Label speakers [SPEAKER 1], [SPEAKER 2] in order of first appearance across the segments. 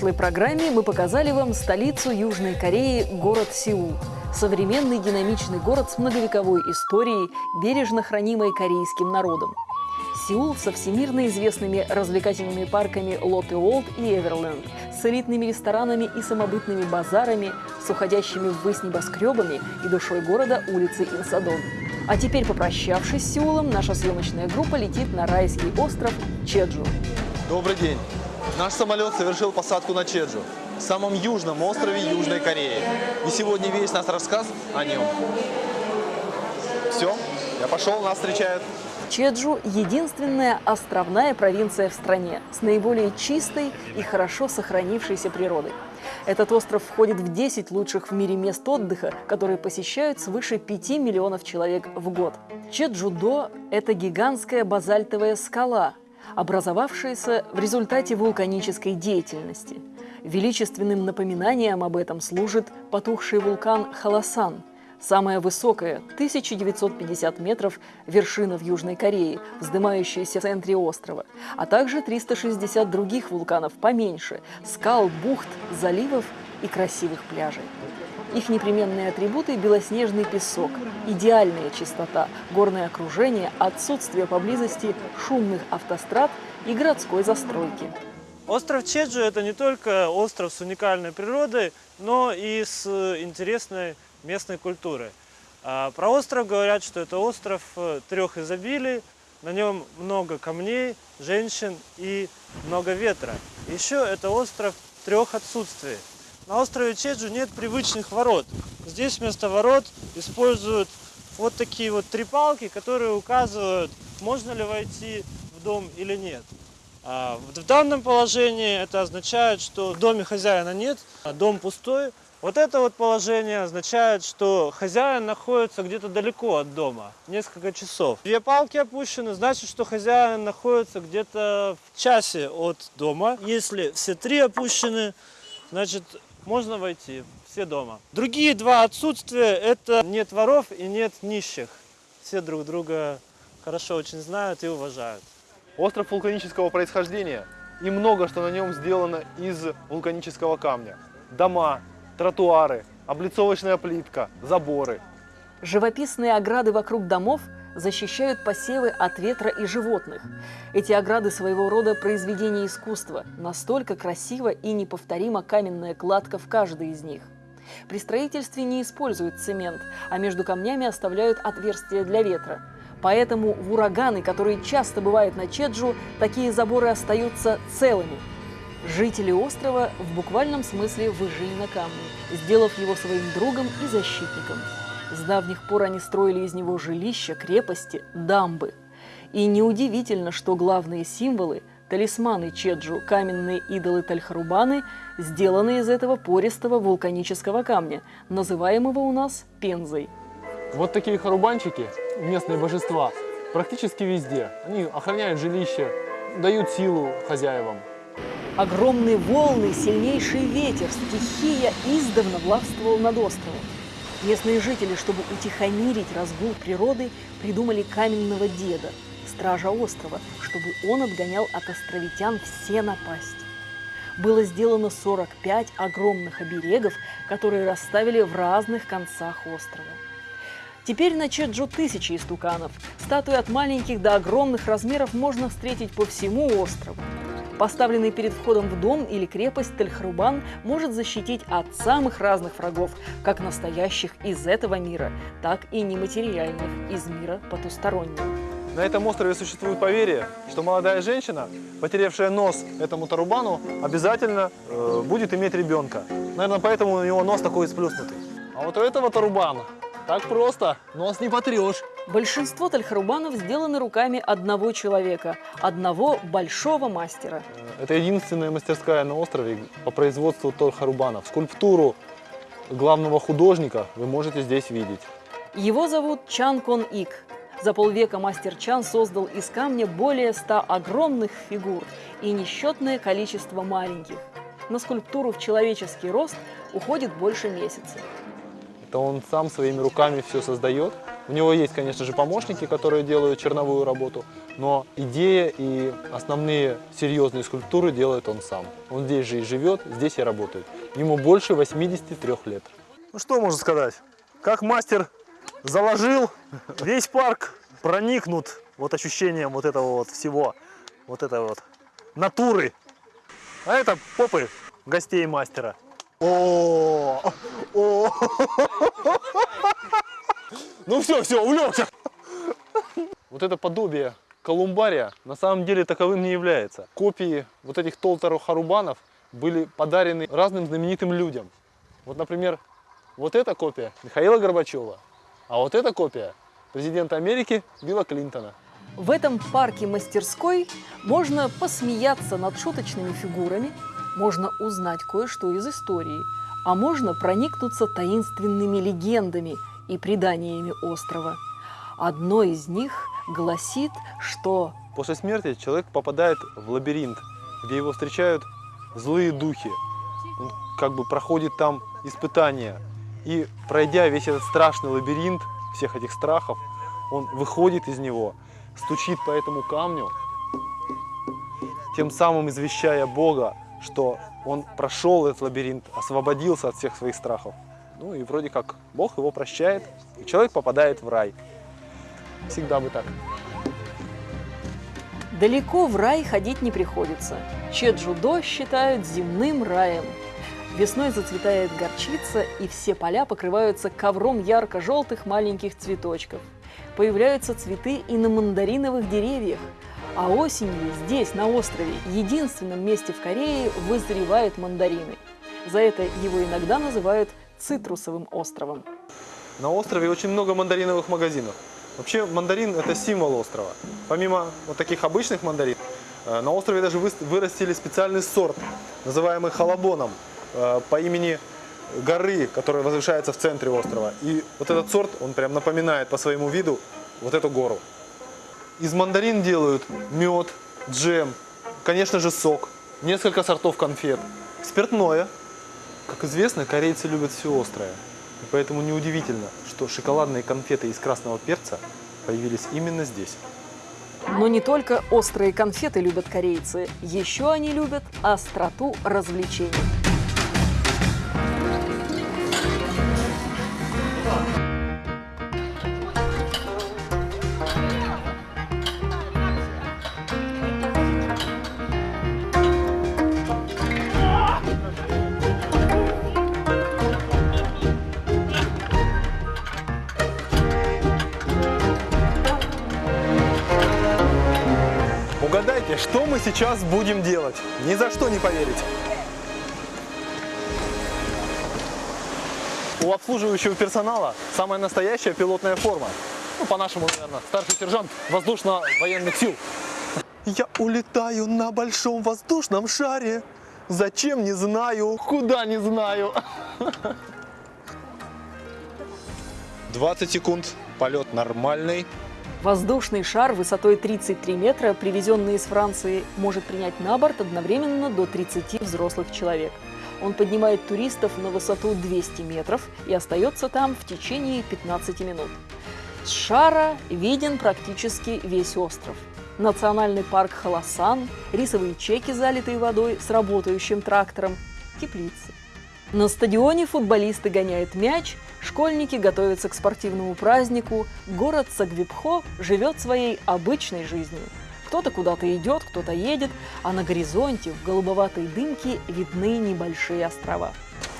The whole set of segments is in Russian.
[SPEAKER 1] Прошлой программе мы показали вам столицу Южной Кореи, город Сеул. Современный динамичный город с многовековой историей, бережно хранимой корейским народом. Сеул со всемирно известными развлекательными парками Лотте Олд и Эверленд, с элитными ресторанами и самобытными базарами, с уходящими ввысь небоскребами и душой города улицы Инсадон. А теперь, попрощавшись с Сеулом, наша съемочная группа летит на райский остров Чеджу.
[SPEAKER 2] Добрый день. Наш самолет совершил посадку на Чеджу, самом южном острове Южной Кореи. И сегодня весь наш рассказ о нем. Все, я пошел, нас встречают.
[SPEAKER 1] Чеджу – единственная островная провинция в стране с наиболее чистой и хорошо сохранившейся природой. Этот остров входит в 10 лучших в мире мест отдыха, которые посещают свыше 5 миллионов человек в год. Чеджудо – это гигантская базальтовая скала, образовавшаяся в результате вулканической деятельности. Величественным напоминанием об этом служит потухший вулкан Халасан – Самая высокая, 1950 метров, вершина в Южной Корее, вздымающаяся в центре острова, а также 360 других вулканов поменьше, скал, бухт, заливов и красивых пляжей. Их непременные атрибуты – белоснежный песок, идеальная чистота, горное окружение, отсутствие поблизости шумных автострад и городской застройки.
[SPEAKER 3] Остров Чеджу – это не только остров с уникальной природой, но и с интересной местной культуры. А про остров говорят, что это остров э, трех изобилий, на нем много камней, женщин и много ветра. Еще это остров трех отсутствий. На острове Чеджу нет привычных ворот. Здесь вместо ворот используют вот такие вот три палки, которые указывают, можно ли войти в дом или нет. А в данном положении это означает, что в доме хозяина нет, а дом пустой, вот это вот положение означает, что хозяин находится где-то далеко от дома, несколько часов. Две палки опущены, значит, что хозяин находится где-то в часе от дома. Если все три опущены, значит, можно войти, все дома. Другие два отсутствия – это нет воров и нет нищих. Все друг друга хорошо очень знают и уважают.
[SPEAKER 2] Остров вулканического происхождения, и много что на нем сделано из вулканического камня. Дома, тротуары, облицовочная плитка, заборы.
[SPEAKER 1] Живописные ограды вокруг домов защищают посевы от ветра и животных. Эти ограды своего рода произведение искусства, настолько красиво и неповторима каменная кладка в каждой из них. При строительстве не используют цемент, а между камнями оставляют отверстия для ветра. Поэтому в ураганы, которые часто бывают на Чеджу, такие заборы остаются целыми – Жители острова в буквальном смысле выжили на камне, сделав его своим другом и защитником. С давних пор они строили из него жилища, крепости, дамбы. И неудивительно, что главные символы – талисманы Чеджу, каменные идолы Тальхарубаны – сделаны из этого пористого вулканического камня, называемого у нас пензой.
[SPEAKER 4] Вот такие харубанчики, местные божества, практически везде. Они охраняют жилище, дают силу хозяевам.
[SPEAKER 1] Огромные волны, сильнейший ветер, стихия издавна властвовал над островом. Местные жители, чтобы утихомирить разгул природы, придумали каменного деда, стража острова, чтобы он отгонял от островитян все напасти. Было сделано 45 огромных оберегов, которые расставили в разных концах острова. Теперь на Чеджу тысячи истуканов. Статуи от маленьких до огромных размеров можно встретить по всему острову. Поставленный перед входом в дом или крепость Тельхрубан может защитить от самых разных врагов, как настоящих из этого мира, так и нематериальных из мира потустороннего.
[SPEAKER 2] На этом острове существует поверье, что молодая женщина, потерявшая нос этому тарубану, обязательно э, будет иметь ребенка. Наверное, поэтому у него нос такой сплюснутый. А вот у этого тарубана так просто, нос не потрешь.
[SPEAKER 1] Большинство тальхарубанов сделаны руками одного человека, одного большого мастера.
[SPEAKER 2] Это единственная мастерская на острове по производству тальхарубанов. Скульптуру главного художника вы можете здесь видеть.
[SPEAKER 1] Его зовут Чан Кон Ик. За полвека мастер Чан создал из камня более ста огромных фигур и несчетное количество маленьких. На скульптуру в человеческий рост уходит больше месяца
[SPEAKER 2] то он сам своими руками все создает. У него есть, конечно же, помощники, которые делают черновую работу, но идея и основные серьезные скульптуры делает он сам. Он здесь же и живет, здесь и работает. Ему больше 83 лет. Ну что можно сказать? Как мастер заложил, весь парк проникнут вот ощущением вот этого вот всего, вот этой вот натуры. А это попы гостей мастера. О, о, ну все, все, увлекся. Вот это подобие колумбария на самом деле таковым не является. Копии вот этих Толтеро Харубанов были подарены разным знаменитым людям. Вот, например, вот эта копия Михаила Горбачева, а вот эта копия президента Америки Билла Клинтона.
[SPEAKER 1] В этом парке-мастерской можно посмеяться над шуточными фигурами, можно узнать кое-что из истории, а можно проникнуться таинственными легендами и преданиями острова. Одно из них гласит, что
[SPEAKER 2] После смерти человек попадает в лабиринт, где его встречают злые духи. Он как бы проходит там испытания. И пройдя весь этот страшный лабиринт всех этих страхов, он выходит из него, стучит по этому камню, тем самым извещая Бога, что он прошел этот лабиринт, освободился от всех своих страхов. Ну и вроде как Бог его прощает, и человек попадает в рай. Всегда бы так.
[SPEAKER 1] далеко в рай ходить не приходится. Чеджудо считают земным раем. Весной зацветает горчица, и все поля покрываются ковром ярко-желтых маленьких цветочков. Появляются цветы и на мандариновых деревьях. А осенью здесь, на острове, единственном месте в Корее, вызревают мандарины. За это его иногда называют цитрусовым островом.
[SPEAKER 2] На острове очень много мандариновых магазинов. Вообще мандарин это символ острова. Помимо вот таких обычных мандарин, э, на острове даже вырастили специальный сорт, называемый халабоном, э, по имени горы, которая возвышается в центре острова. И вот этот сорт, он прям напоминает по своему виду вот эту гору. Из мандарин делают мед, джем, конечно же сок, несколько сортов конфет, спиртное. Как известно, корейцы любят все острое. И поэтому неудивительно, что шоколадные конфеты из красного перца появились именно здесь.
[SPEAKER 1] Но не только острые конфеты любят корейцы, еще они любят остроту развлечений.
[SPEAKER 2] Сейчас будем делать? Ни за что не поверите. У обслуживающего персонала самая настоящая пилотная форма. Ну, по-нашему, наверное, старший сержант воздушно-военных сил. Я улетаю на большом воздушном шаре. Зачем, не знаю. Куда, не знаю. 20 секунд. Полет нормальный.
[SPEAKER 1] Воздушный шар высотой 33 метра, привезенный из Франции, может принять на борт одновременно до 30 взрослых человек. Он поднимает туристов на высоту 200 метров и остается там в течение 15 минут. С шара виден практически весь остров. Национальный парк Халасан, рисовые чеки, залитые водой с работающим трактором, теплицы. На стадионе футболисты гоняют мяч, школьники готовятся к спортивному празднику, город Сагвипхо живет своей обычной жизнью. Кто-то куда-то идет, кто-то едет, а на горизонте в голубоватой дымке видны небольшие острова.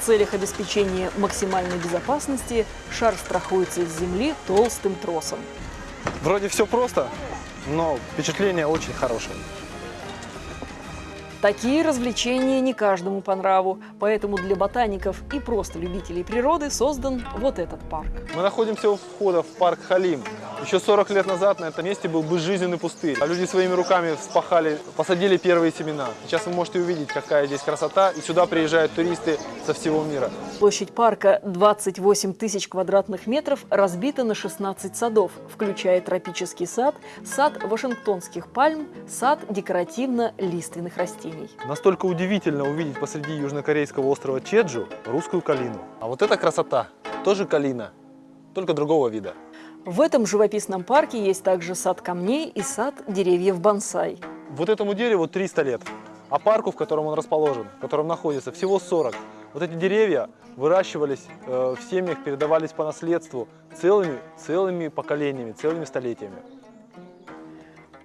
[SPEAKER 1] В целях обеспечения максимальной безопасности шар страхуется с земли толстым тросом.
[SPEAKER 2] Вроде все просто, но впечатление очень хорошее.
[SPEAKER 1] Такие развлечения не каждому по нраву, поэтому для ботаников и просто любителей природы создан вот этот парк.
[SPEAKER 2] Мы находимся у входа в парк Халим. Еще 40 лет назад на этом месте был безжизненный пустырь. А люди своими руками вспахали, посадили первые семена. Сейчас вы можете увидеть, какая здесь красота. И сюда приезжают туристы со всего мира.
[SPEAKER 1] Площадь парка 28 тысяч квадратных метров разбита на 16 садов, включая тропический сад, сад вашингтонских пальм, сад декоративно-лиственных растений.
[SPEAKER 2] Настолько удивительно увидеть посреди южнокорейского острова Чеджу русскую калину. А вот эта красота тоже калина, только другого вида.
[SPEAKER 1] В этом живописном парке есть также сад камней и сад деревьев бонсай.
[SPEAKER 5] Вот этому дереву 300 лет, а парку, в котором он расположен, в котором находится, всего 40. Вот эти деревья выращивались э, в семьях, передавались по наследству целыми, целыми поколениями, целыми столетиями.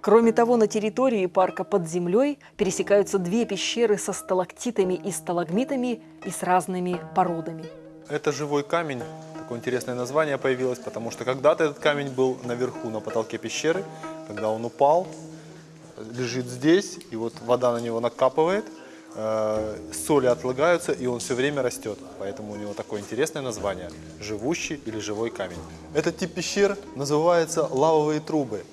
[SPEAKER 1] Кроме того, на территории парка под землей пересекаются две пещеры со сталактитами и сталагмитами и с разными породами.
[SPEAKER 2] Это живой камень. Такое интересное название появилось, потому что когда-то этот камень был наверху, на потолке пещеры. Когда он упал, лежит здесь, и вот вода на него накапывает, э, соли отлагаются, и он все время растет. Поэтому у него такое интересное название – живущий или живой камень. Этот тип пещер называется лавовые трубы.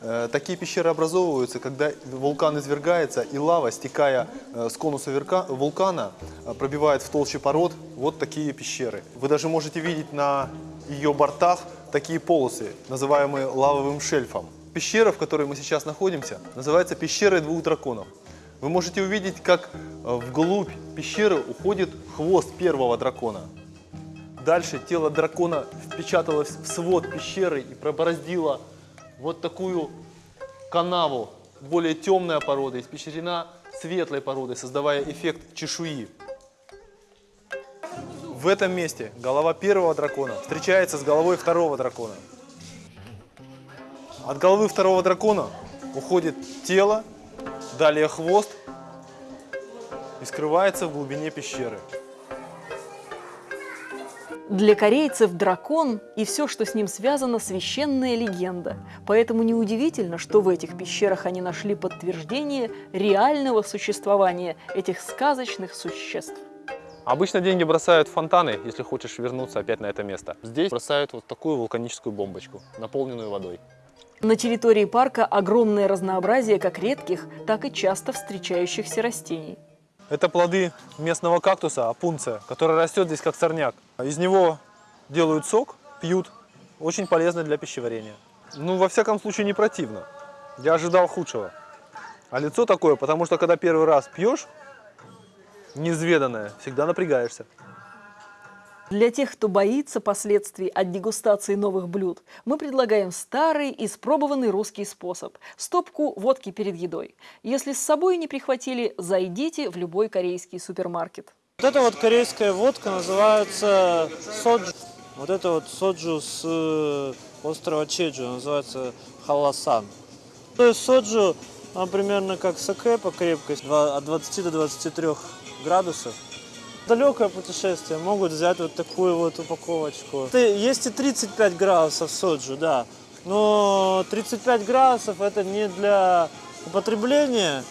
[SPEAKER 2] Э, Такие пещеры образовываются, когда вулкан извергается, и лава, стекая э, с конуса вулкана, э, пробивает в толще пород вот такие пещеры. Вы даже можете видеть на ее бортах такие полосы, называемые лавовым шельфом. Пещера, в которой мы сейчас находимся, называется пещерой двух драконов. Вы можете увидеть, как вглубь пещеры уходит хвост первого дракона. Дальше тело дракона впечаталось в свод пещеры и пробороздило вот такую канаву. Более темная порода, испещрена светлой породой, создавая эффект чешуи. В этом месте голова первого дракона встречается с головой второго дракона. От головы второго дракона уходит тело, далее хвост и скрывается в глубине пещеры.
[SPEAKER 1] Для корейцев дракон и все, что с ним связано, священная легенда. Поэтому неудивительно, что в этих пещерах они нашли подтверждение реального существования этих сказочных существ.
[SPEAKER 5] Обычно деньги бросают в фонтаны, если хочешь вернуться опять на это место. Здесь бросают вот такую вулканическую бомбочку, наполненную водой.
[SPEAKER 1] На территории парка огромное разнообразие как редких, так и часто встречающихся растений.
[SPEAKER 5] Это плоды местного кактуса апунция, который растет здесь как сорняк. Из него делают сок, пьют. Очень полезно для пищеварения. Ну, во всяком случае, не противно. Я ожидал худшего. А лицо такое, потому что когда первый раз пьешь, неизведанное, всегда напрягаешься.
[SPEAKER 1] Для тех, кто боится последствий от дегустации новых блюд, мы предлагаем старый, испробованный русский способ – стопку водки перед едой. Если с собой не прихватили, зайдите в любой корейский супермаркет.
[SPEAKER 3] Вот эта вот корейская водка называется соджу. Вот это вот соджу с э, острова Чеджу, называется халасан. То есть соджу, он примерно как саке по крепкости, от 20 до 23 градусов. Далекое путешествие могут взять вот такую вот упаковочку. Есть и 35 градусов соджу, да. Но 35 градусов это не для употребления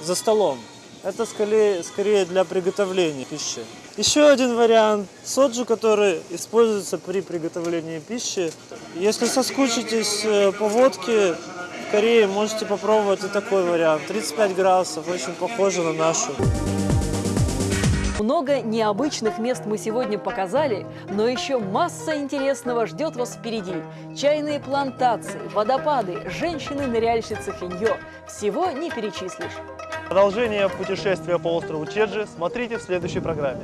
[SPEAKER 3] за столом. Это скорее, скорее для приготовления пищи. Еще один вариант соджу, который используется при приготовлении пищи. Если соскучитесь э, по водке в Корее, можете попробовать и такой вариант. 35 градусов, очень похоже на нашу.
[SPEAKER 1] Много необычных мест мы сегодня показали, но еще масса интересного ждет вас впереди. Чайные плантации, водопады, женщины-ныряльщицы Хиньо. Всего не перечислишь.
[SPEAKER 5] Продолжение путешествия по острову Чеджи смотрите в следующей программе.